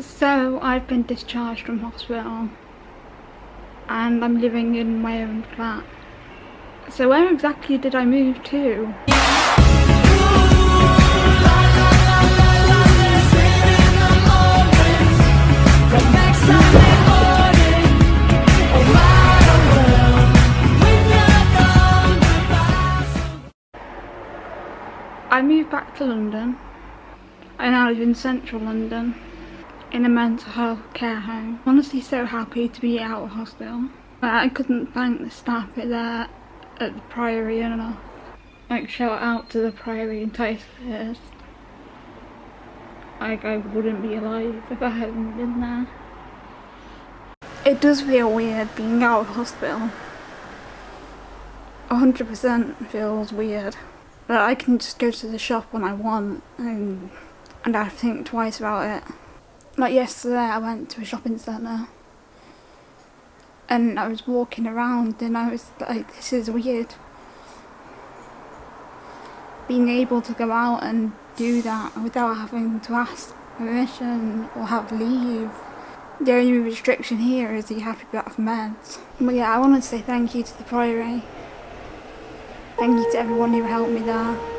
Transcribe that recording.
So I've been discharged from hospital and I'm living in my own flat. So where exactly did I move to? I moved back to London. I now live in central London in a mental health care home. Honestly so happy to be out of hospital. I couldn't thank the staff there at the Priory enough. Like shout out to the Priory and Ticehurst. Like I wouldn't be alive if I hadn't been there. It does feel weird being out of hospital. 100% feels weird. But I can just go to the shop when I want and, and I think twice about it. Like yesterday I went to a shopping centre and I was walking around and I was like, this is weird. Being able to go out and do that without having to ask permission or have leave. The only restriction here is you have to be off meds. But yeah, I want to say thank you to the Priory. Thank you to everyone who helped me there.